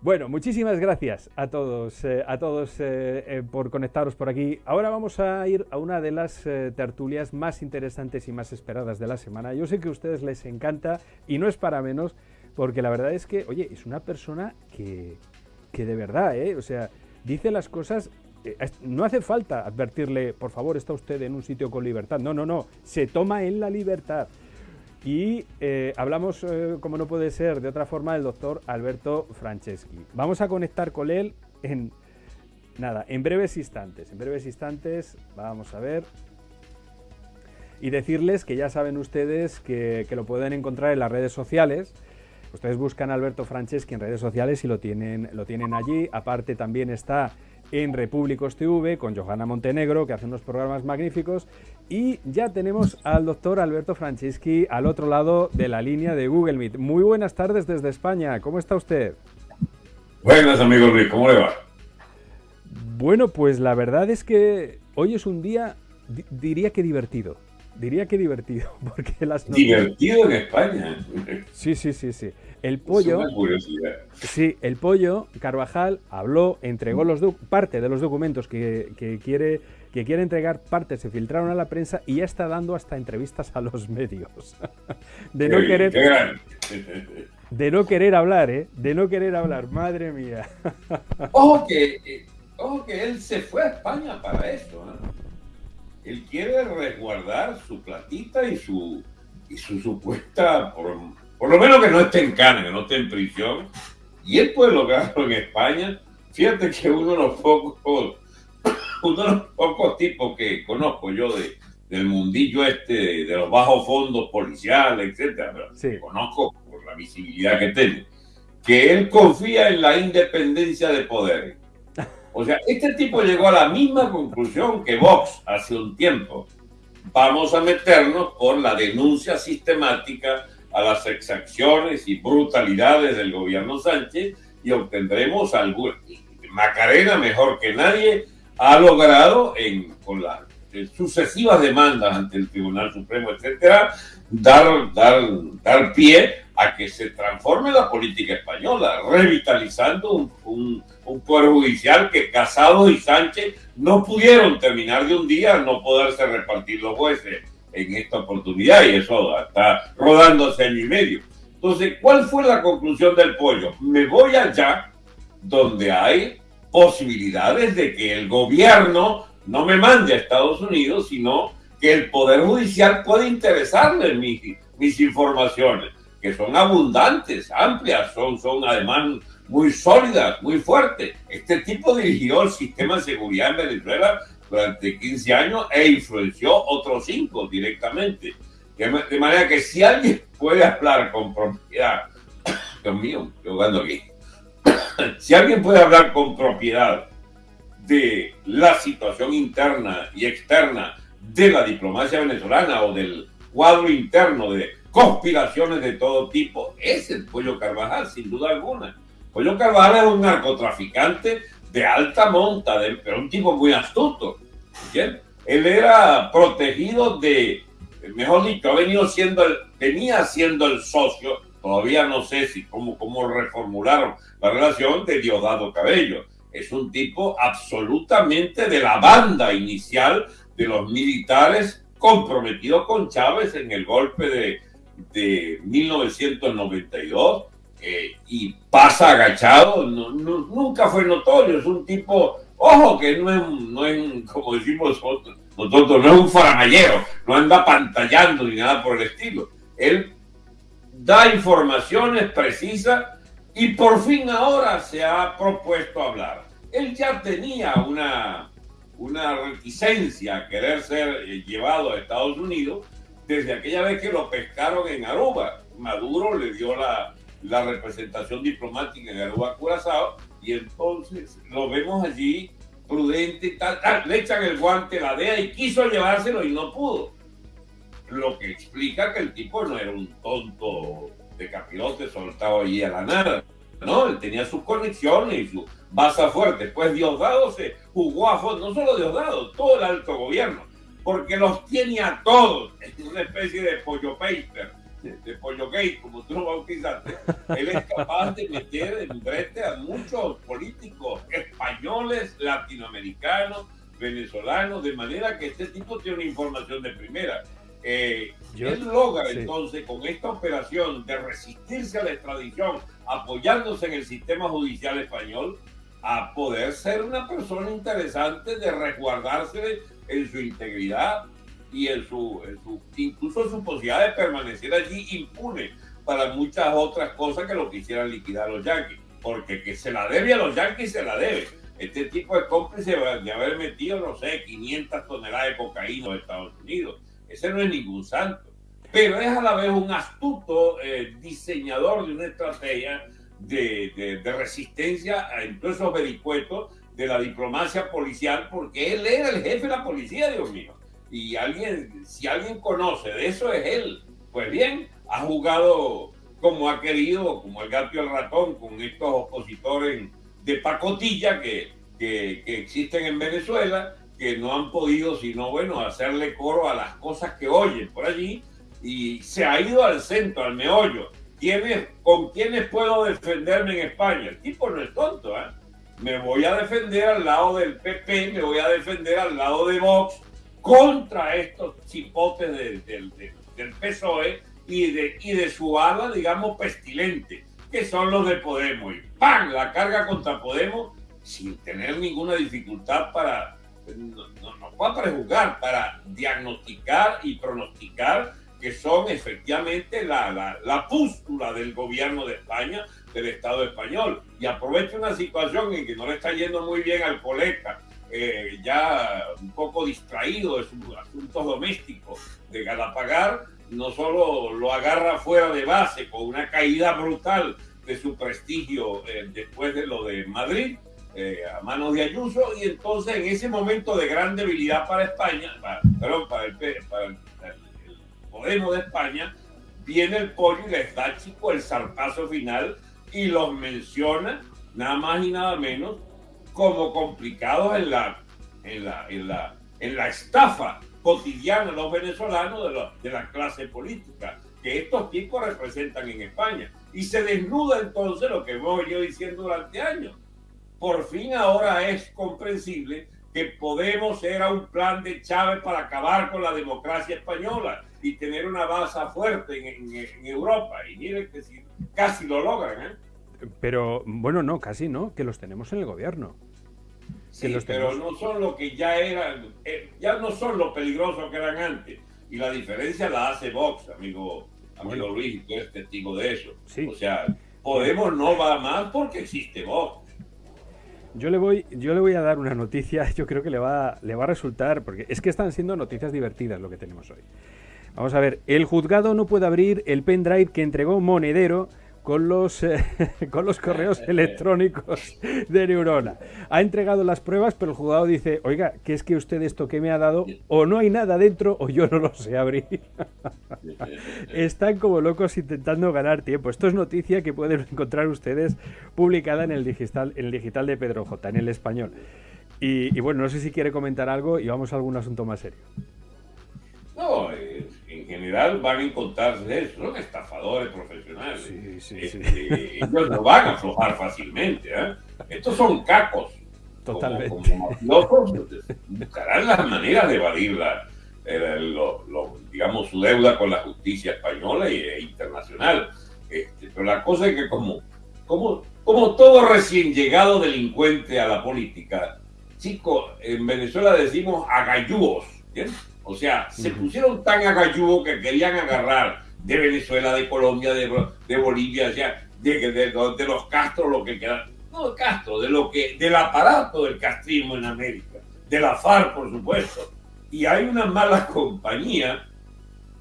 Bueno, muchísimas gracias a todos, eh, a todos eh, eh, por conectaros por aquí. Ahora vamos a ir a una de las tertulias más interesantes y más esperadas de la semana. Yo sé que a ustedes les encanta y no es para menos, porque la verdad es que, oye, es una persona que, que de verdad, o sea, dice las cosas. no hace falta advertirle, por favor, está usted en un sitio con libertad. No, no, no. Se toma en la libertad. Y eh, hablamos, eh, como no puede ser de otra forma, del doctor Alberto Franceschi. Vamos a conectar con él en, nada, en breves instantes. En breves instantes, vamos a ver. Y decirles que ya saben ustedes que, lo pueden encontrar en las redes sociales. Ustedes buscan Alberto Franceschi en redes sociales y lo tienen, lo tienen allí. Aparte también está en Repúblicos TV con Johanna Montenegro, que hace unos programas magníficos. Y ya tenemos al doctor Alberto Franceschi al otro lado de la línea de Google Meet. Muy buenas tardes desde España. ¿Cómo está usted? Buenas, amigo Luis. ¿Cómo le va? Bueno, pues la verdad es que hoy es un día, diría que divertido. Diría que divertido, porque las Divertido en España. Sí, sí, sí, sí. El pollo. Sí, el pollo Carvajal habló, entregó los parte de los documentos que, quiere que quiere entregar, parte se filtraron a la prensa y ya está dando hasta entrevistas a los medios. de no querer. de no querer hablar, ¿eh? De no querer hablar, madre mía. ojo que, ojo que él se fue a España para eso, ¿eh? Él quiere resguardar su platita y su, y su supuesta por lo menos que no esté en cana, que no esté en prisión. Y él puede lograrlo en España. Fíjate que uno de los pocos, uno de los pocos tipos que conozco yo de, del mundillo este, de, los bajos fondos policiales, etcétera, pero que conozco por la visibilidad que tiene, que él confía en la independencia de poder. O sea, este tipo llegó a la misma conclusión que Vox hace un tiempo. Vamos a meternos por la denuncia sistemática a las exacciones y brutalidades del gobierno Sánchez y obtendremos algo. Macarena, mejor que nadie, ha logrado, en, con las sucesivas demandas ante el Tribunal Supremo, etcétera, dar, dar, dar pie a que se transforme la política española, revitalizando un, un, un Poder Judicial que Casado y Sánchez no pudieron terminar de un día no poderse repartir los jueces en esta oportunidad y eso está rodando hace año y medio. Entonces, ¿cuál fue la conclusión del pollo? Me voy allá donde hay posibilidades de que el gobierno no me mande a Estados Unidos, sino que el Poder Judicial puede interesarle mis, mis informaciones, que son abundantes, amplias, son, son además muy sólidas, muy fuertes. Este tipo dirigió el sistema de seguridad en Venezuela durante 15 años e influenció otros 5 directamente. De manera que si alguien puede hablar con propiedad, Dios mío, jugando aquí, si alguien puede hablar con propiedad de la situación interna y externa de la diplomacia venezolana o del cuadro interno de conspiraciones de todo tipo, es el Pollo Carvajal, sin duda alguna. Pollo Carvajal es un narcotraficante de alta monta, de, pero un tipo muy astuto. ¿bien? Él era protegido de, mejor dicho, ha venido siendo el, venía siendo el socio, todavía no sé si cómo, cómo reformularon la relación de Diosdado Cabello. Es un tipo absolutamente de la banda inicial de los militares comprometido con Chávez en el golpe de, de 1992 eh, y pasa agachado, nunca fue notorio, es un tipo, ojo, que no es, no es como decimos nosotros, nosotros, no es un faramallero, no anda pantallando ni nada por el estilo. Él da informaciones precisas y por fin ahora se ha propuesto hablar. Él ya tenía una, una reticencia a querer ser eh, llevado a Estados Unidos desde aquella vez que lo pescaron en Aruba. Maduro le dio la, la representación diplomática en Aruba, Curazao, y entonces lo vemos allí prudente y tal, le echan el guante, la DEA y quiso llevárselo y no pudo. Lo que explica que el tipo no era un tonto de capirote soltado allí a la nada. No, él tenía sus conexiones y su base fuerte. Pues Diosdado se jugó a fondo, no solo Diosdado, todo el alto gobierno, porque los tiene a todos. Es una especie de pollo paper de, pollo gay, como tú lo bautizaste, él es capaz de meter en brete a muchos políticos españoles, latinoamericanos, venezolanos, de manera que este tipo tiene una información de primera. Eh, él logra entonces con esta operación de resistirse a la extradición, apoyándose en el sistema judicial español, a poder ser una persona interesante de resguardarse en su integridad y en su, incluso su posibilidad de permanecer allí impune para muchas otras cosas que lo quisieran liquidar los yanquis. Porque que se la debe a los yanquis, se la debe. Este tipo es cómplice de haber metido, no sé, 500 toneladas de cocaína en Estados Unidos. Ese no es ningún santo. Pero es a la vez un astuto eh, diseñador de una estrategia de, de, resistencia a esos vericuetos de la diplomacia policial, porque él era el jefe de la policía, Dios mío. Y alguien, si alguien conoce de eso es él. Pues bien, ha jugado como ha querido, como el gato y el ratón, con estos opositores de pacotilla que, que, que existen en Venezuela, que no han podido sino, bueno, hacerle coro a las cosas que oyen por allí y se ha ido al centro, al meollo. ¿Con quiénes puedo defenderme en España? El tipo no es tonto, ¿eh? Me voy a defender al lado del PP, me voy a defender al lado de Vox contra estos chipotes del PSOE y de, y de su ala, digamos, pestilente, que son los de Podemos. Y ¡pam! La carga contra Podemos sin tener ninguna dificultad para, no, no, no para prejuzgar, para diagnosticar y pronosticar que son efectivamente la, la, la pústula del gobierno de España, del Estado español. Y aprovecha una situación en que no le está yendo muy bien al colega, eh, ya un poco distraído de sus asuntos domésticos de Galapagar, no solo lo agarra fuera de base con una caída brutal de su prestigio eh, después de lo de Madrid, eh, a manos de Ayuso, y entonces en ese momento de gran debilidad para España, para, perdón, para el, para el Podemos de España, viene el pollo y les da, chico, el zarpazo final y los menciona nada más y nada menos como complicados en la, en la, en la, en la estafa cotidiana los venezolanos de, de la clase política que estos tipos representan en España. Y se desnuda entonces lo que hemos venido diciendo durante años. Por fin ahora es comprensible que Podemos era un plan de Chávez para acabar con la democracia española y tener una base fuerte en, Europa. Y miren que si, casi lo logran. ¿eh? Pero bueno, no, casi no, que los tenemos en el gobierno. Sí, pero no son lo que ya eran, eh, ya no son lo peligrosos que eran antes. Y la diferencia la hace Vox, amigo, amigo Luis, y tú eres testigo de eso. O sea, Podemos no va más porque existe Vox. Yo le voy, yo le voy a dar una noticia, yo creo que le va, le va a resultar, porque es que están siendo noticias divertidas lo que tenemos hoy. Vamos a ver, el juzgado no puede abrir el pendrive que entregó Monedero con los, eh, con los correos electrónicos de Neurona. Ha entregado las pruebas, pero el juzgado dice, oiga, ¿qué es que usted esto que me ha dado o no hay nada dentro o yo no lo sé abrir? Están como locos intentando ganar tiempo. Esto es noticia que pueden encontrar ustedes publicada en el digital, en el digital de Pedro J, en el español. Y, y bueno, no sé si quiere comentar algo y vamos a algún asunto más serio. No, en general van a encontrarse eso, son estafadores profesionales. Sí, sí, este, Ellos no van a aflojar fácilmente. ¿eh? Estos son cacos. Totalmente. buscarán las maneras de evadir digamos, su deuda con la justicia española e internacional. Este, pero la cosa es que como, como, como todo recién llegado delincuente a la política, chicos, en Venezuela decimos agayúos, ¿bien? O sea, se pusieron tan agalludos que querían agarrar de Venezuela, de Colombia, de, de Bolivia, o sea, de, de, los Castro, lo que queda. No de Castro, de lo que, del aparato del castrismo en América, de la FARC, por supuesto. Y hay una mala compañía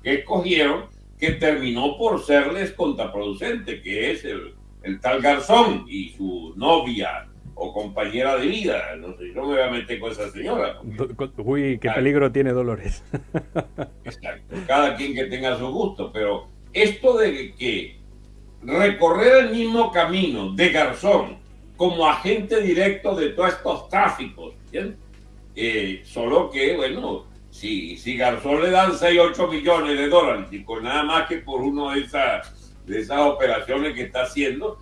que escogieron que terminó por serles contraproducente, que es el, el tal Garzón y su novia o compañera de vida. No sé, yo me voy a meter con esa señora. Uy, qué peligro tiene Dolores. Exacto, cada quien que tenga su gusto, pero esto de que recorrer el mismo camino de Garzón como agente directo de todos estos tráficos. Eh, solo que, bueno, si, si Garzón le dan 6, 8 millones de dólares, y con nada más que por una de esas, de esas operaciones que está haciendo,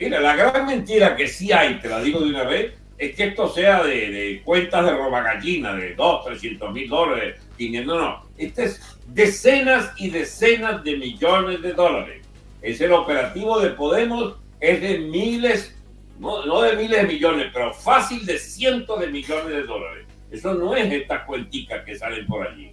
mira, la gran mentira que sí hay, te la digo de una vez, es que esto sea de, cuentas de roba gallina, de 2, 300 mil dólares, 500, no, no. Este es decenas y decenas de millones de dólares. Es el operativo de Podemos, es de miles, no, no de miles de millones, pero fácil de cientos de millones de dólares. Eso no es estas cuenticas que salen por allí.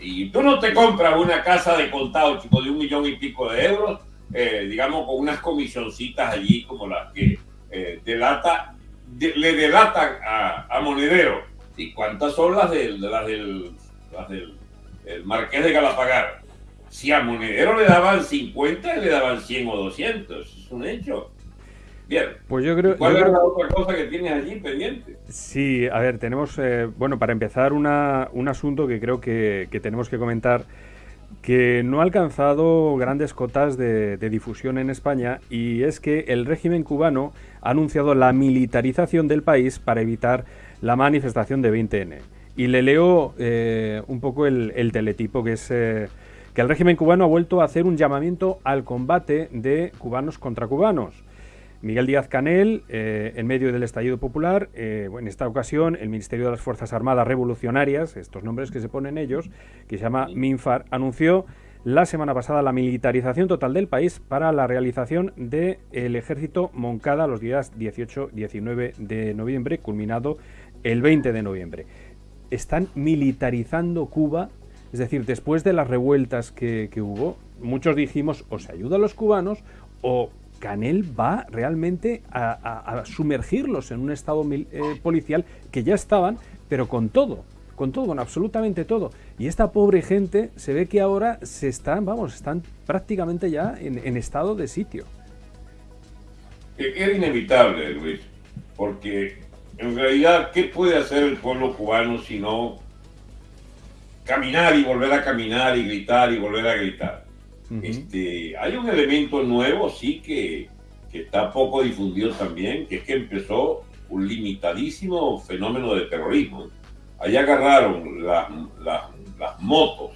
Y tú no te compras una casa de contado, chico, de un millón y pico de euros, eh, digamos, con unas comisioncitas allí como las que eh, delata le delatan a, Monedero. ¿Y cuántas son las, de, las del, las del el Marqués de Galapagar? Si a Monedero le daban 50, le daban 100 o 200. Es un hecho. Bien. Pues yo creo. ¿Cuál es la otra cosa que tienes allí pendiente? Sí, a ver, tenemos. Eh, bueno, para empezar, una, un asunto que creo que, que tenemos que comentar que no ha alcanzado grandes cotas de, difusión en España y es que el régimen cubano ha anunciado la militarización del país para evitar la manifestación de 20N. Y le leo eh, un poco el, teletipo que es eh, que el régimen cubano ha vuelto a hacer un llamamiento al combate de cubanos contra cubanos. Miguel Díaz Canel, eh, en medio del estallido popular, eh, en esta ocasión el Ministerio de las Fuerzas Armadas Revolucionarias, estos nombres que se ponen ellos, que se llama MINFAR, anunció la semana pasada la militarización total del país para la realización del ejército Moncada los días 18-19 de noviembre, culminado el 20 de noviembre. Están militarizando Cuba, es decir, después de las revueltas que, que hubo, muchos dijimos o se ayuda a los cubanos o Canel va realmente a, sumergirlos en un estado eh, policial que ya estaban, pero con todo, con todo, con absolutamente todo. Y esta pobre gente se ve que ahora se están, vamos, están prácticamente ya en, estado de sitio. Era inevitable, Luis, porque en realidad, ¿qué puede hacer el pueblo cubano si no caminar y volver a caminar y gritar y volver a gritar? Este, hay un elemento nuevo, sí, que, que, está poco difundido también, que es que empezó un limitadísimo fenómeno de terrorismo. Allá agarraron las, las, motos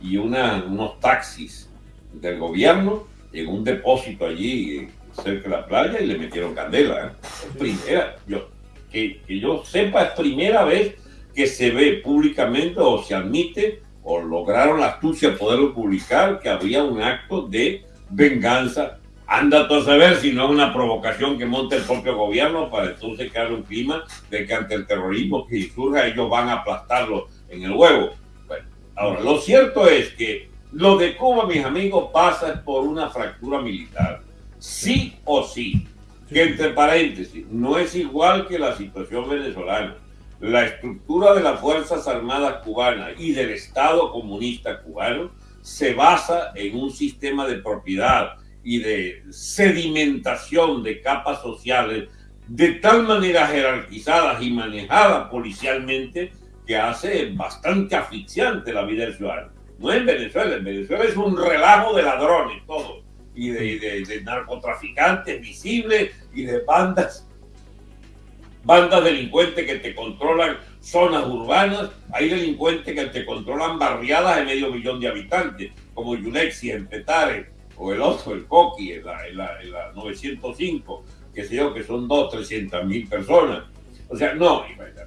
y una, unos taxis del gobierno en un depósito allí cerca de la playa y le metieron candela. ¿eh? Primera, yo, que, que yo sepa, es primera vez que se ve públicamente o se admite o lograron la astucia poderlo publicar, que había un acto de venganza. Anda todo a saber si no es una provocación que monte el propio gobierno para entonces crear un clima de que ante el terrorismo que surja ellos van a aplastarlo en el huevo. Bueno, ahora, lo cierto es que lo de Cuba, mis amigos, pasa por una fractura militar. Sí o sí. Que entre paréntesis, no es igual que la situación venezolana la estructura de las Fuerzas Armadas cubanas y del Estado comunista cubano se basa en un sistema de propiedad y de sedimentación de capas sociales de tal manera jerarquizadas y manejadas policialmente que hace bastante asfixiante la vida del ciudadano. No en Venezuela, en Venezuela es un relajo de ladrones todo, y de, de narcotraficantes visibles y de bandas bandas delincuentes que te controlan zonas urbanas, hay delincuentes que te controlan barriadas de medio millón de habitantes, como Yunexi en Petare, o el otro, el Coqui, en la, en la, 905, que sé yo, que son dos, trescientas mil personas. O sea, no,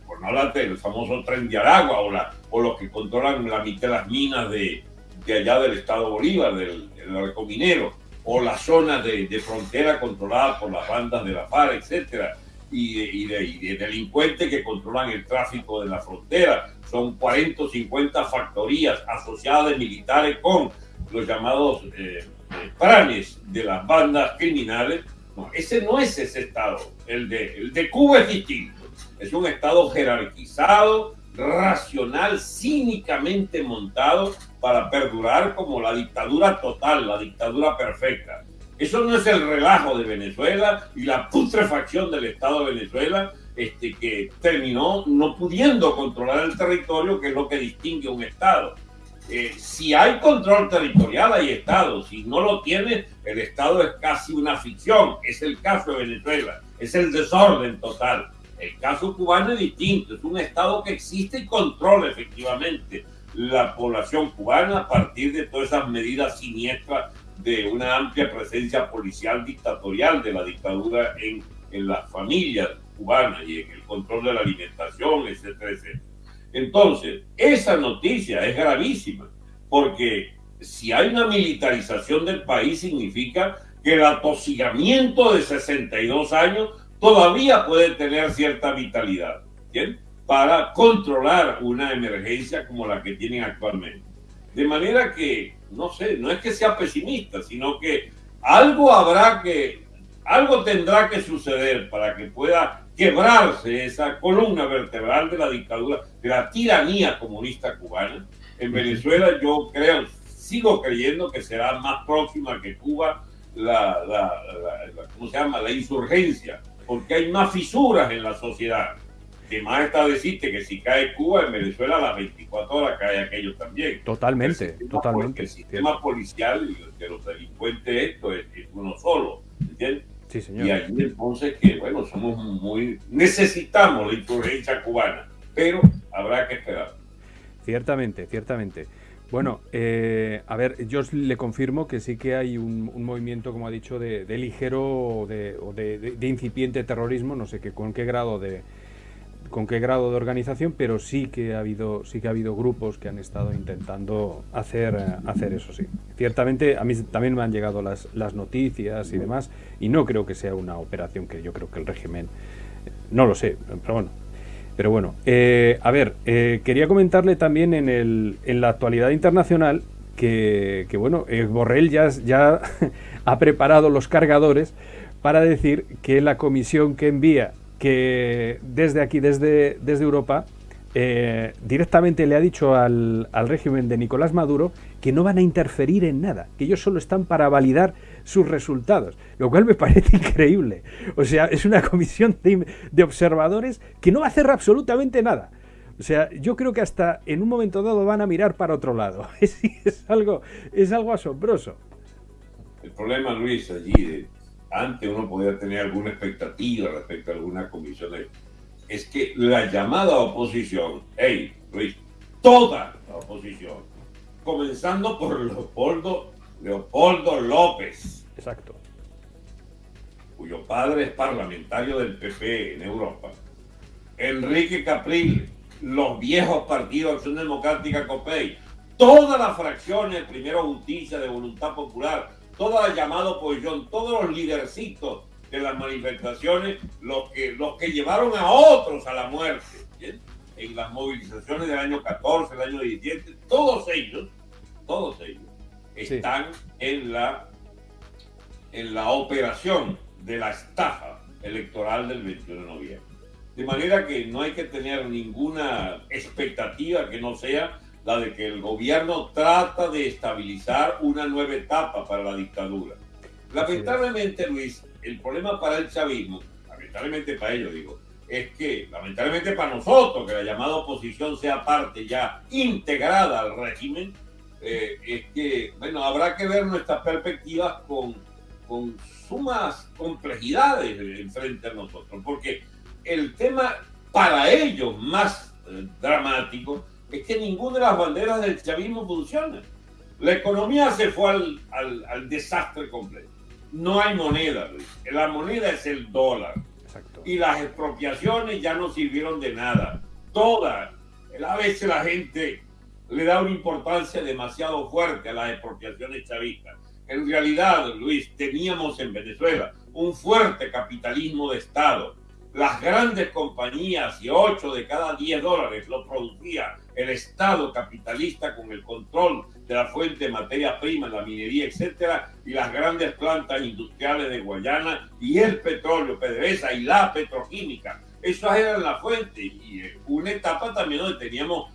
por no hablar del famoso tren de Aragua o, los que controlan la mitad de las minas de, de allá del estado Bolívar, del, del arco minero, o las zonas de, de frontera controladas por las bandas de la FARC, etcétera y de, delincuentes que controlan el tráfico de la frontera. Son 40 o 50 factorías asociadas de militares con los llamados eh, eh, planes de las bandas criminales. No, ese no es ese Estado. El de, el de Cuba es distinto. Es un Estado jerarquizado, racional, cínicamente montado para perdurar como la dictadura total, la dictadura perfecta. Eso no es el relajo de Venezuela y la putrefacción del Estado de Venezuela este, que terminó no pudiendo controlar el territorio, que es lo que distingue un Estado. Eh, si hay control territorial, hay Estado. Si no lo tiene, el Estado es casi una ficción. Es el caso de Venezuela. Es el desorden total. El caso cubano es distinto, es un Estado que existe y controla efectivamente la población cubana a partir de todas esas medidas siniestras de una amplia presencia policial dictatorial de la dictadura en, en las familias cubanas y en el control de la alimentación, etcétera, etcétera. Entonces, esa noticia es gravísima, porque si hay una militarización del país significa que el atosigamiento de 62 años todavía puede tener cierta vitalidad, ¿bien? Para controlar una emergencia como la que tienen actualmente. De manera que, no sé, no es que sea pesimista, sino que algo habrá que, algo tendrá que suceder para que pueda quebrarse esa columna vertebral de la dictadura, de la tiranía comunista cubana. En Venezuela yo creo, sigo creyendo que será más próxima que Cuba la, la, ¿cómo se llama? la insurgencia, porque hay más fisuras en la sociedad. Que más está decirte que si cae Cuba, en Venezuela a las 24 horas cae aquello también. Totalmente, totalmente. El sistema policial de los delincuentes esto es, uno solo, ¿entiendes? Sí, señor. Y ahí entonces que, bueno, somos muy... Necesitamos la insurgencia cubana, pero habrá que esperar. Ciertamente, ciertamente. Bueno, eh, a ver, yo le confirmo que sí que hay un, movimiento, como ha dicho, de, ligero o, de, incipiente terrorismo, no sé qué, con qué grado de con qué grado de organización, pero sí que ha habido sí que ha habido grupos que han estado intentando hacer hacer eso sí. Ciertamente a mí también me han llegado las, las noticias y demás y no creo que sea una operación que yo creo que el régimen no lo sé, pero bueno, pero bueno, eh, a ver, eh, quería comentarle también en, el, en la actualidad internacional que, bueno, eh, Borrell ya, ya ha preparado los cargadores para decir que la comisión que envía que desde aquí, desde, desde Europa, directamente le ha dicho al, al régimen de Nicolás Maduro que no van a interferir en nada, que ellos solo están para validar sus resultados, lo cual me parece increíble. O sea, es una comisión de, observadores que no va a hacer absolutamente nada. O sea, yo creo que hasta en un momento dado van a mirar para otro lado. Es, algo, es algo asombroso. El problema, Luis, allí, antes uno podía tener alguna expectativa respecto a alguna comisión, es que la llamada oposición, hey, Luis, toda la oposición, comenzando por Leopoldo Leopoldo López. Exacto. Cuyo padre es parlamentario del PP en Europa. Enrique Capril, los viejos partidos Acción Democrática COPEI, todas las fracciones, primero Justicia, de Voluntad Popular, toda la llamada oposición, todos los lidercitos de las manifestaciones, los que, los que llevaron a otros a la muerte, en las movilizaciones del año 14, el año 17, todos ellos, todos ellos están en, la, en la operación de la estafa electoral del 21 de noviembre. De manera que no hay que tener ninguna expectativa que no sea la de que el gobierno trata de estabilizar una nueva etapa para la dictadura. Lamentablemente, Luis, el problema para el chavismo, lamentablemente para ellos digo, es que, lamentablemente para nosotros, que la llamada oposición sea parte ya integrada al régimen, eh, es que, bueno, habrá que ver nuestras perspectivas con, con sumas complejidades frente a nosotros, porque el tema para ellos más eh, dramático es que ninguna de las banderas del chavismo funciona. La economía se fue al, al, al desastre completo. No hay moneda, La moneda es el dólar. Y las expropiaciones ya no sirvieron de nada. Todas. A veces la gente le da una importancia demasiado fuerte a las expropiaciones chavistas. En realidad, Luis, teníamos en Venezuela un fuerte capitalismo de Estado. Las grandes compañías y 8 de cada 10 dólares lo producía el Estado capitalista con el control de la fuente de materia prima, la minería, etcétera, y las grandes plantas industriales de Guayana y el petróleo, PDVSA y la petroquímica. Esas eran la fuente y una etapa también donde teníamos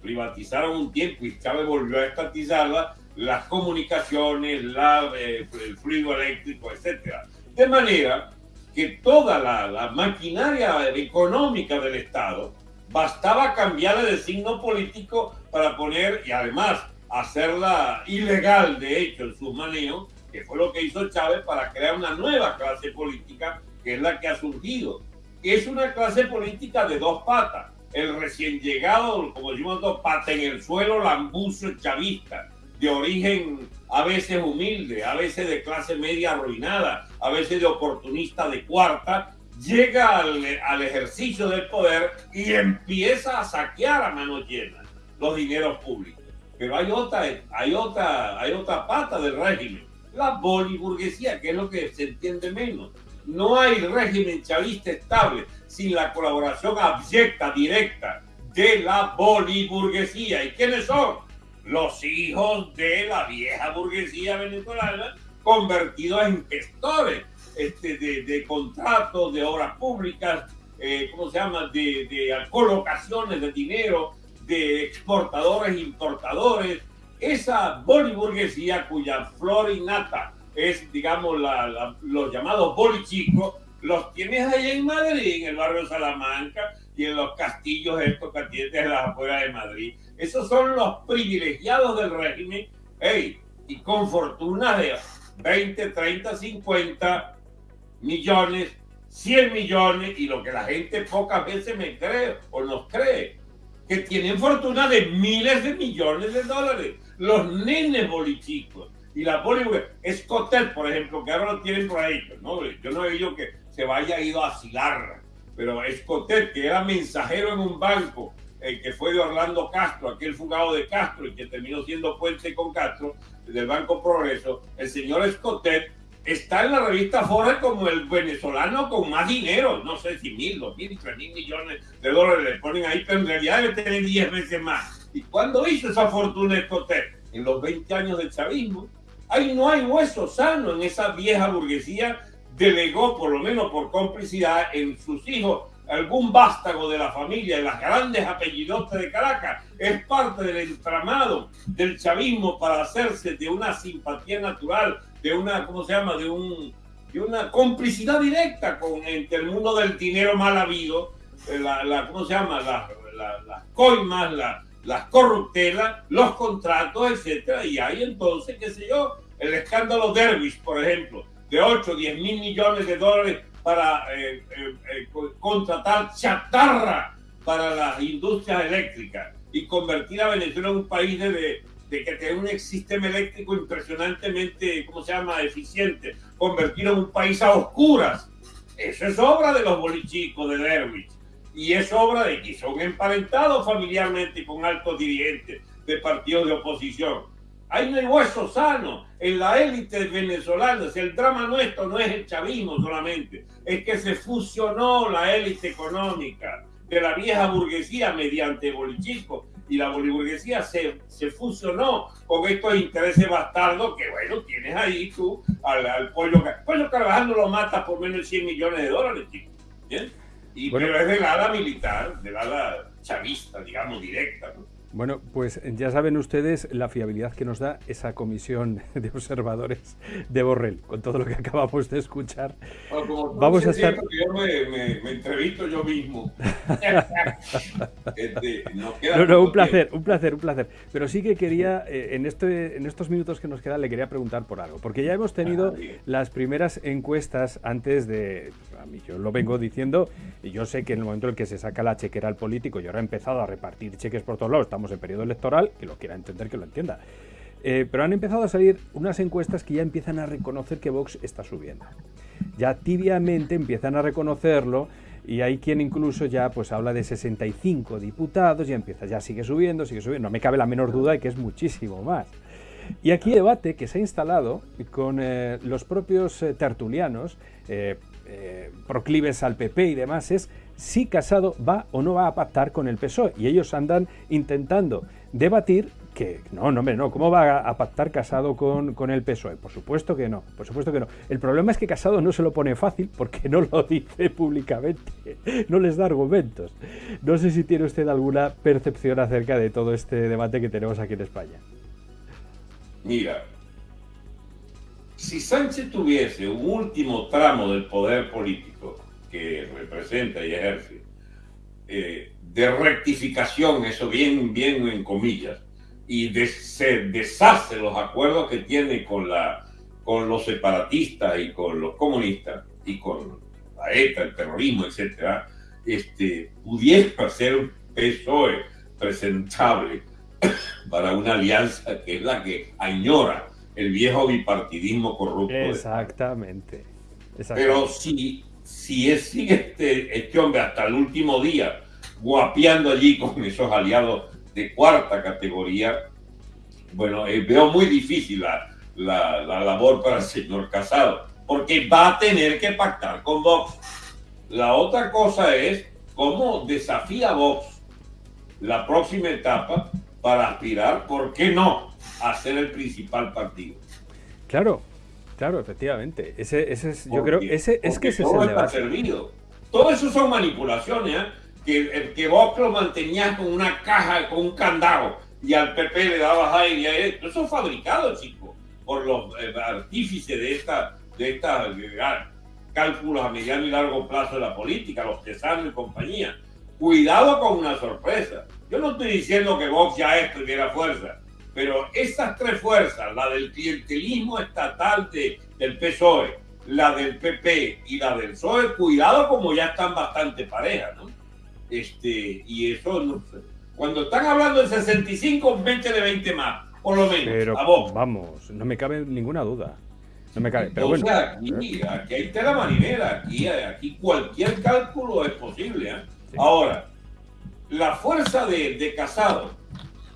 privatizaron un tiempo y Chávez volvió a estatizarla, las comunicaciones, la, eh, el fluido eléctrico, etc. De manera que toda la, maquinaria económica del Estado bastaba cambiarla de signo político para poner, y además hacerla ilegal, de hecho, en sus manejos, que fue lo que hizo Chávez para crear una nueva clase política, que es la que ha surgido es una clase política de dos patas. El recién llegado, como decimos dos patas en el suelo, lambuzo chavista, de origen a veces humilde, a veces de clase media arruinada, a veces de oportunista de cuarta, llega al, al ejercicio del poder y empieza a saquear a mano llena los dineros públicos. Pero hay otra, hay otra, hay otra pata del régimen, la boliburguesía, que es lo que se entiende menos. No hay régimen chavista estable sin la colaboración abyecta, directa de la boliburguesía. ¿Y quiénes son? Los hijos de la vieja burguesía venezolana convertidos en gestores este, de, contratos, de obras públicas, eh, ¿cómo se llama?, de, de colocaciones de dinero, de exportadores, importadores, esa boliburguesía cuya flor innata es, digamos, los llamados bolichicos, los tienes ahí en Madrid, en el barrio Salamanca y en los castillos estos que tienes de las afueras de Madrid. Esos son los privilegiados del régimen, hey, y con fortuna de 20, 30, 50 millones, 100 millones, y lo que la gente pocas veces me cree o nos cree, que tienen fortuna de miles de millones de dólares. Los nenes bolichicos y la Bollywood. Escotet, por ejemplo, que ahora lo tienen por ahí. ¿no? Yo no he oído que se vaya ido a asilar, pero Escotet, que era mensajero en un banco, el que fue de Orlando Castro, aquel fugado de Castro y que terminó siendo puente con Castro, del Banco Progreso, el señor Escotet está en la revista Forbes como el venezolano con más dinero, no sé si mil, dos mil, tres mil millones de dólares le ponen ahí, pero en realidad debe tener diez veces más. ¿Y cuándo hizo esa fortuna Escotet? En los 20 años del chavismo. Ahí no hay hueso sano en esa vieja burguesía, delegó por lo menos por complicidad en sus hijos algún vástago de la familia, de las grandes apellidotas de Caracas, es parte del entramado del chavismo para hacerse de una simpatía natural de una, ¿cómo se llama? De, un, de una complicidad directa con entre el mundo del dinero mal habido, eh, la, la ¿cómo se llama? Las la, coimas, las corruptelas, los contratos, etcétera, y hay entonces, qué sé yo, el escándalo Dervish, por ejemplo, de 8, 10 mil millones de dólares para eh, eh, contratar chatarra para las industrias eléctricas y convertir a Venezuela en un país de, de que tiene un sistema eléctrico impresionantemente, ¿cómo se llama?, eficiente, convertir a un país a oscuras. Eso es obra de los bolichicos de Derwich. Y es obra de que son emparentados familiarmente con altos dirigentes de partidos de oposición. Ahí no hay hueso sano en la élite venezolana. Si el drama nuestro no es el chavismo solamente, es que se fusionó la élite económica de la vieja burguesía mediante bolichicos y la boliburguesía se, se fusionó con estos intereses bastardos que, bueno, tienes ahí tú al, al pollo. Pollo trabajando lo mata por menos de 100 millones de dólares, chicos. Y, pero es del ala militar, del ala chavista, digamos, directa. ¿no? Bueno, pues ya saben ustedes la fiabilidad que nos da esa comisión de observadores de Borrell, con todo lo que acabamos de escuchar. Vamos a estar. Yo me, entrevisto yo mismo. Este, no, no, un placer, un placer, un placer. Pero sí que quería, eh, en, este, en estos minutos que nos quedan, le quería preguntar por algo. Porque ya hemos tenido ah, las primeras encuestas antes de. A mí yo lo vengo diciendo, y yo sé que en el momento en el que se saca la chequera al político, yo ahora he empezado a repartir cheques por todos lados, estamos en periodo electoral, que lo quiera entender, que lo entienda. Eh, pero han empezado a salir unas encuestas que ya empiezan a reconocer que Vox está subiendo. Ya tibiamente empiezan a reconocerlo y hay quien incluso ya pues habla de 65 diputados y empieza, ya sigue subiendo, sigue subiendo. No me cabe la menor duda de que es muchísimo más. Y aquí debate que se ha instalado con eh, los propios eh, tertulianos, proclives al PP y demás, es si Casado va o no va a pactar con el PSOE. Y ellos andan intentando debatir que no, no, hombre, no, ¿cómo va a pactar Casado con, con, el PSOE? Por supuesto que no, por supuesto que no. El problema es que Casado no se lo pone fácil porque no lo dice públicamente, no les da argumentos. No sé si tiene usted alguna percepción acerca de todo este debate que tenemos aquí en España. Mira, si Sánchez tuviese un último tramo del poder político, que representa y ejerce, eh, de rectificación, eso bien, bien en comillas, y de, se deshace los acuerdos que tiene con, la, con los separatistas y con los comunistas y con la ETA, el terrorismo, etcétera, este, pudiera ser un PSOE presentable para una alianza que es la que añora el viejo bipartidismo corrupto. Exactamente. Pero si, si sigue este, este hombre hasta el último día guapeando allí con esos aliados de cuarta categoría, bueno, eh, veo muy difícil la, labor para el señor Casado, porque va a tener que pactar con Vox. La otra cosa es cómo desafía Vox la próxima etapa para aspirar, ¿por qué no?, a ser el principal partido. Claro, claro, efectivamente. Ese, ese es, yo creo, ese es que ese es el debate. servido. Todo eso son manipulaciones, ¿eh? que que Vox lo mantenía con una caja, con un candado, y al PP le dabas aire. Eso es fabricado, chicos, por los eh, artífices de esta, de esta cálculos a mediano y largo plazo de la política, los tesanos y compañía. Cuidado con una sorpresa. Yo no estoy diciendo que Vox ya es primera fuerza, pero esas tres fuerzas, la del clientelismo estatal de, del PSOE, la del PP y la del PSOE, cuidado como ya están bastante parejas, ¿no? Este, y eso, no sé. Cuando están hablando de 65, 20 de 20 más, por lo menos. Pero, a vos. Vamos, no me cabe ninguna duda. No me cabe. Pero bueno. Aquí, aquí hay tela marinera, aquí, aquí cualquier cálculo es posible. ¿eh? Ahora, la fuerza de, de Casado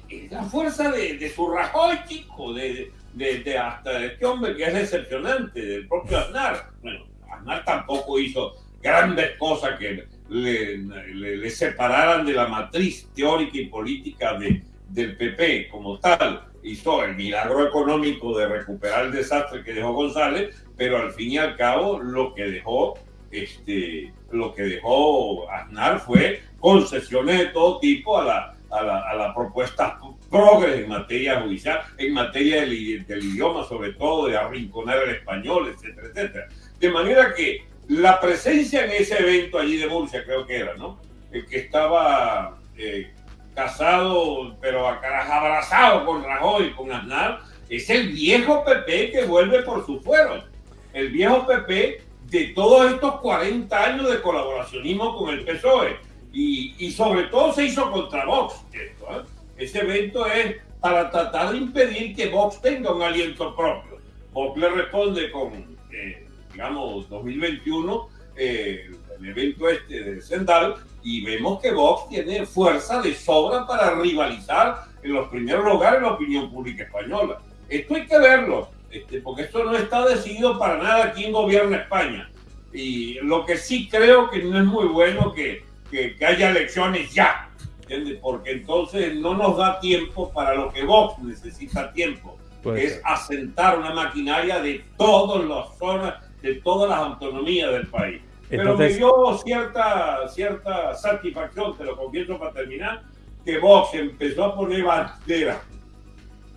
es la fuerza de, de su Rajoy, chico, de, de, de, hasta este hombre que es decepcionante, del propio Aznar. Bueno, Aznar tampoco hizo grandes cosas que le, le, separaran de la matriz teórica y política de, del PP como tal. Hizo el milagro económico de recuperar el desastre que dejó González, pero al fin y al cabo lo que dejó, este, lo que dejó Aznar fue concesiones de todo tipo a la, a la, a la propuesta progres en materia judicial, en materia del, del, idioma, sobre todo de arrinconar el español, etcétera, etcétera. De manera que la presencia en ese evento allí de Murcia, creo que era, ¿no? El que estaba eh, casado, pero abrazado con Rajoy, con Aznar, es el viejo PP que vuelve por su fuero. El viejo PP de todos estos 40 años de colaboracionismo con el PSOE. Y, y sobre todo se hizo contra Vox. Esto, ¿eh? Ese evento es para tratar de impedir que Vox tenga un aliento propio. Vox le responde con, eh, digamos, 2021, eh, el evento este de Sendal, y vemos que Vox tiene fuerza de sobra para rivalizar en los primeros lugares la opinión pública española. Esto hay que verlo, este, porque esto no está decidido para nada aquí en gobierno España. Y lo que sí creo que no es muy bueno que, que, que haya elecciones ya, ¿entiendes? Porque entonces no nos da tiempo para lo que Vox necesita tiempo, que es asentar una maquinaria de todas las zonas de todas las autonomías del país. Pero me dio cierta, cierta satisfacción, te lo confieso para terminar, que Vox empezó a poner bandera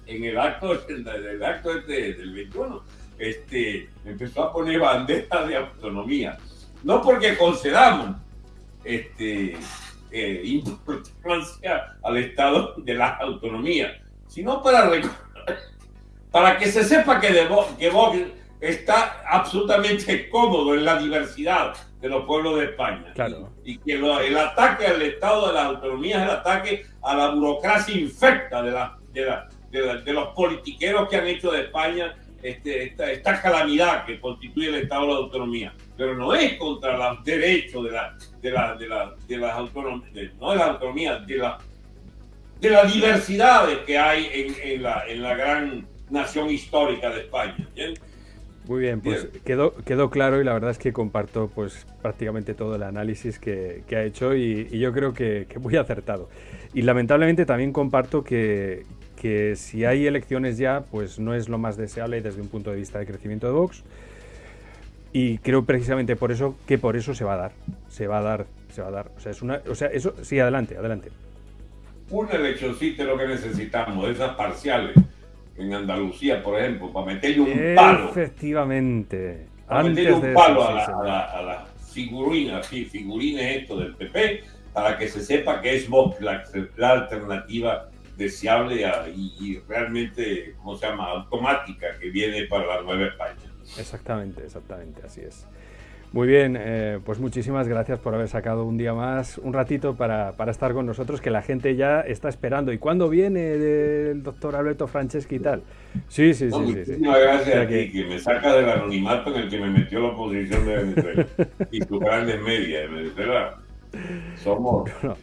en el acto, del acto este, del 21, este, empezó a poner bandera de autonomía. No porque concedamos este, eh, importancia al Estado de la autonomía, sino para, para que se sepa que, de, que Vox está absolutamente cómodo en la diversidad de los pueblos de España. Y, que el ataque al Estado de las autonomías es el ataque a la burocracia infecta de, la, de, de, los politiqueros que han hecho de España este, esta, esta, calamidad que constituye el Estado de la autonomía. Pero no es contra los derechos de, la, de, la, de, la, de las autonomías, no de las autonomías, de, la, de las diversidades que hay en, en, la, en la gran nación histórica de España. Muy bien, pues Quedó, quedó claro y la verdad es que comparto pues prácticamente todo el análisis que, que ha hecho y, y, yo creo que, que, muy acertado. Y lamentablemente también comparto que, que si hay elecciones ya, pues no es lo más deseable desde un punto de vista de crecimiento de Vox. Y creo precisamente por eso que por eso se va a dar. Se va a dar, se va a dar. O sea, es una, o sea eso, sí, adelante, adelante. Una eleccioncita es lo que necesitamos, esas parciales en Andalucía, por ejemplo, para meterle un palo. Efectivamente. Para meterle un palo a, la, a, la, a las figurinas, sí, figurines esto del PP, para que se sepa que es Vox la, la alternativa deseable y, y, realmente, ¿cómo se llama?, automática que viene para la Nueva España. Exactamente, exactamente, así es. Muy bien, eh, pues muchísimas gracias por haber sacado un día más, un ratito para, estar con nosotros, que la gente ya está esperando. ¿Y cuándo viene el doctor Alberto Franceschi y tal? Sí, sí, sí. Muchísimas gracias a ti, que me saca del anonimato en el que me metió la oposición de Venezuela y tus grandes medias de Venezuela. Somos... No,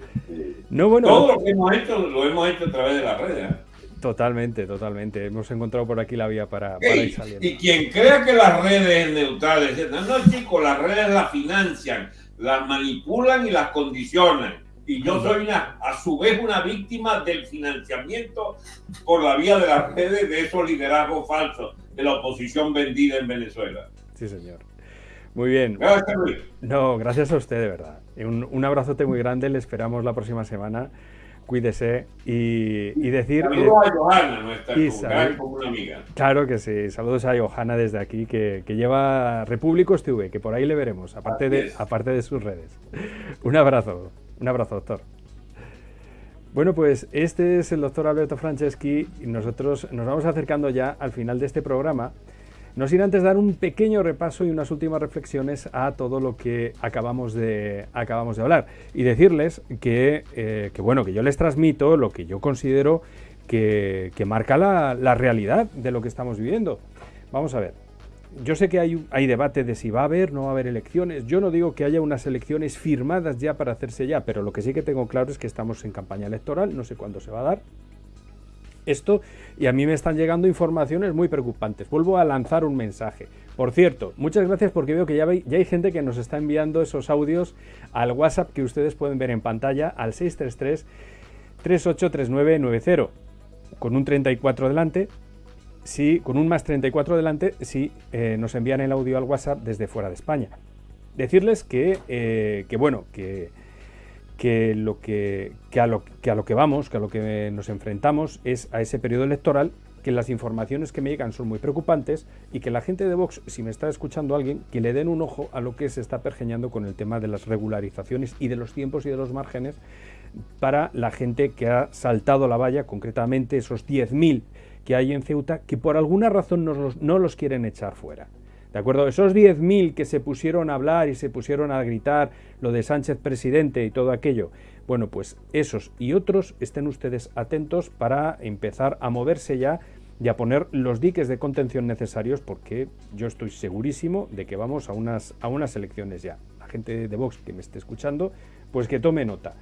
bueno, todo lo que hemos hecho lo hemos hecho a través de las redes. ¿eh? Totalmente, totalmente. Hemos encontrado por aquí la vía para, ir saliendo. Y quien crea que las redes neutrales, no, no, chicos, las redes las financian, las manipulan y las condicionan. Y yo soy una, a su vez una víctima del financiamiento por la vía de las redes de esos liderazgos falsos de la oposición vendida en Venezuela. Sí, señor. Muy bien. Gracias, Luis. No, gracias a usted, de verdad. Un, un abrazote muy grande. Le esperamos la próxima semana cuídese y, decir... Saludos a Johanna, nuestra una amiga. Claro que sí, saludos a Johanna desde aquí, que, lleva Repúblicos TV, que por ahí le veremos, aparte de, aparte de sus redes. Un abrazo, un abrazo, doctor. Bueno, pues este es el doctor Alberto Franceschi y nosotros nos vamos acercando ya al final de este programa. No sin antes dar un pequeño repaso y unas últimas reflexiones a todo lo que acabamos de, acabamos de hablar. Y decirles que, eh, bueno, que yo les transmito lo que yo considero que, marca la, realidad de lo que estamos viviendo. Vamos a ver. Yo sé que hay, hay debate de si va a haber, no va a haber elecciones. Yo no digo que haya unas elecciones firmadas ya para hacerse ya, pero lo que sí que tengo claro es que estamos en campaña electoral, no sé cuándo se va a dar esto y a mí me están llegando informaciones muy preocupantes. Vuelvo a lanzar un mensaje. Por cierto, muchas gracias porque veo que ya, hay gente que nos está enviando esos audios al WhatsApp que ustedes pueden ver en pantalla al 633 383990 con un 34 delante. Sí, con un más 34 delante, si eh, nos envían el audio al WhatsApp desde fuera de España. Decirles que, eh, que bueno, que que, lo que, a lo, que a lo que vamos, que a lo que nos enfrentamos es a ese periodo electoral, que las informaciones que me llegan son muy preocupantes y que la gente de Vox, si me está escuchando alguien, que le den un ojo a lo que se está pergeñando con el tema de las regularizaciones y de los tiempos y de los márgenes para la gente que ha saltado la valla, concretamente esos 10.000 que hay en Ceuta, que por alguna razón no los quieren echar fuera. ¿De acuerdo? Esos 10.000 que se pusieron a hablar y se pusieron a gritar lo de Sánchez presidente y todo aquello, bueno, pues esos y otros estén ustedes atentos para empezar a moverse ya y a poner los diques de contención necesarios porque yo estoy segurísimo de que vamos a unas, a unas elecciones ya. La gente de Vox que me esté escuchando, pues que tome nota.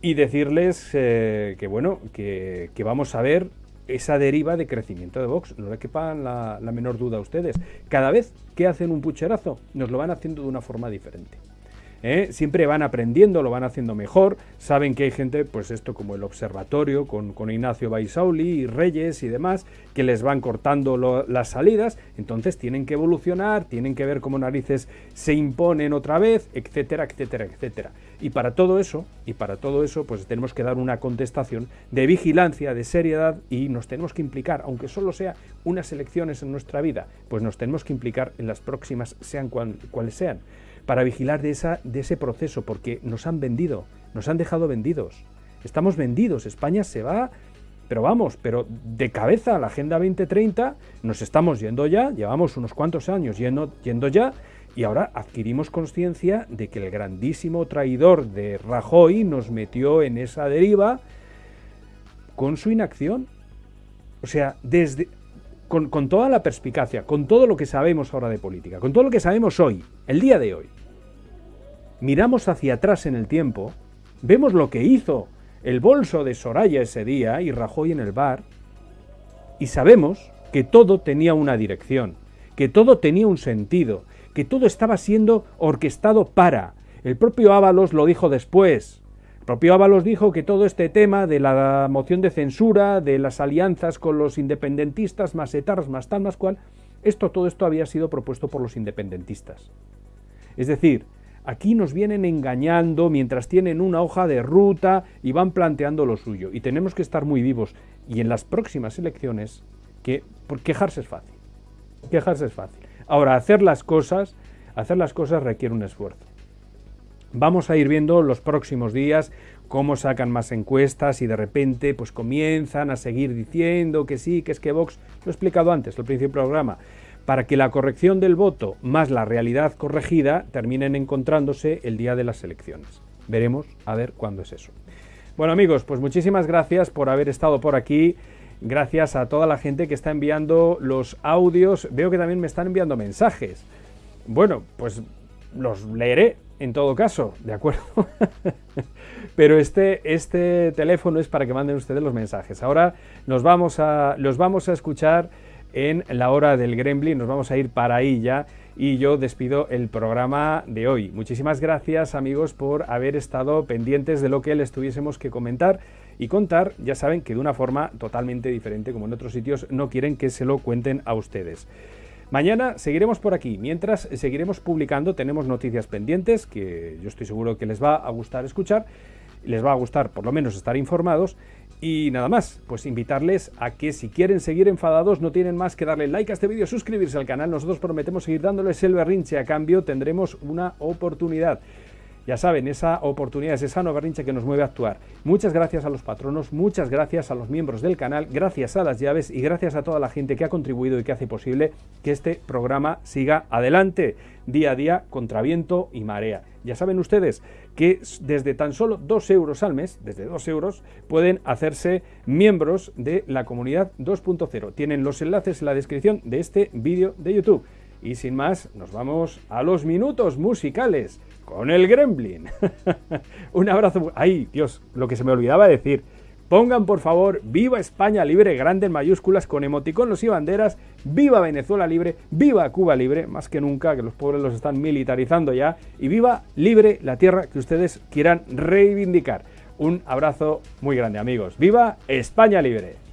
Y decirles eh, que bueno, que, que vamos a ver esa deriva de crecimiento de Vox. No le quepan la, la menor duda a ustedes. Cada vez que hacen un pucherazo, nos lo van haciendo de una forma diferente. ¿Eh? siempre van aprendiendo, lo van haciendo mejor, saben que hay gente, pues esto como el observatorio, con, con Ignacio Baisauli y Reyes y demás, que les van cortando las salidas, entonces tienen que evolucionar, tienen que ver cómo narices se imponen otra vez, etcétera, etcétera, etcétera. Y para todo eso, y para todo eso, pues tenemos que dar una contestación de vigilancia, de seriedad, y nos tenemos que implicar, aunque solo sea unas elecciones en nuestra vida, pues nos tenemos que implicar en las próximas, sean cuales sean para vigilar de, esa, de ese proceso, porque nos han vendido, nos han dejado vendidos. Estamos vendidos, España se va, pero vamos, pero de cabeza a la Agenda 2030 nos estamos yendo ya, llevamos unos cuantos años yendo, yendo ya, y ahora adquirimos conciencia de que el grandísimo traidor de Rajoy nos metió en esa deriva con su inacción. O sea, desde, con, toda la perspicacia, con todo lo que sabemos ahora de política, con todo lo que sabemos hoy, el día de hoy, miramos hacia atrás en el tiempo, vemos lo que hizo el bolso de Soraya ese día y Rajoy en el bar, y sabemos que todo tenía una dirección, que todo tenía un sentido, que todo estaba siendo orquestado para. El propio Ábalos lo dijo después. Propio Ábalos dijo que todo este tema de la moción de censura, de las alianzas con los independentistas, más etarras, más tal, más cual, esto, todo esto había sido propuesto por los independentistas. Es decir, Aquí nos vienen engañando mientras tienen una hoja de ruta y van planteando lo suyo. Y tenemos que estar muy vivos. Y en las próximas elecciones, que quejarse es fácil. Quejarse es fácil. Ahora, hacer las cosas, hacer las cosas requiere un esfuerzo. Vamos a ir viendo los próximos días cómo sacan más encuestas y de repente pues comienzan a seguir diciendo que sí, que es que Vox, lo he explicado antes, al principio del programa, para que la corrección del voto más la realidad corregida terminen encontrándose el día de las elecciones. Veremos a ver cuándo es eso. Bueno amigos, pues muchísimas gracias por haber estado por aquí. Gracias a toda la gente que está enviando los audios. Veo que también me están enviando mensajes. Bueno, pues los leeré en todo caso, ¿de acuerdo? Pero este, este teléfono es para que manden ustedes los mensajes. Ahora nos vamos a, los vamos a escuchar en la hora del Gremlin. Nos vamos a ir para ahí ya y yo despido el programa de hoy. Muchísimas gracias amigos por haber estado pendientes de lo que les tuviésemos que comentar y contar. Ya saben que de una forma totalmente diferente, como en otros sitios, no quieren que se lo cuenten a ustedes. Mañana seguiremos por aquí, mientras seguiremos publicando, tenemos noticias pendientes que yo estoy seguro que les va a gustar escuchar, les va a gustar por lo menos estar informados y nada más, pues invitarles a que si quieren seguir enfadados no tienen más que darle like a este vídeo, suscribirse al canal. Nosotros prometemos seguir dándoles el berrinche. A cambio tendremos una oportunidad. Ya saben, esa oportunidad es esa nueva berrinche que nos mueve a actuar. Muchas gracias a los patronos, muchas gracias a los miembros del canal, gracias a las llaves y gracias a toda la gente que ha contribuido y que hace posible que este programa siga adelante día a día contra viento y marea. Ya saben ustedes que desde tan solo 2 euros al mes, desde 2 euros, pueden hacerse miembros de la comunidad 2.0. Tienen los enlaces en la descripción de este vídeo de YouTube. Y sin más, nos vamos a los minutos musicales con el Gremlin. Un abrazo. Ay, Dios, lo que se me olvidaba decir. Pongan por favor Viva España Libre, grande en mayúsculas, con emoticonos y banderas, Viva Venezuela Libre, Viva Cuba Libre, más que nunca, que los pobres los están militarizando ya, y Viva Libre la tierra que ustedes quieran reivindicar. Un abrazo muy grande amigos. Viva España Libre.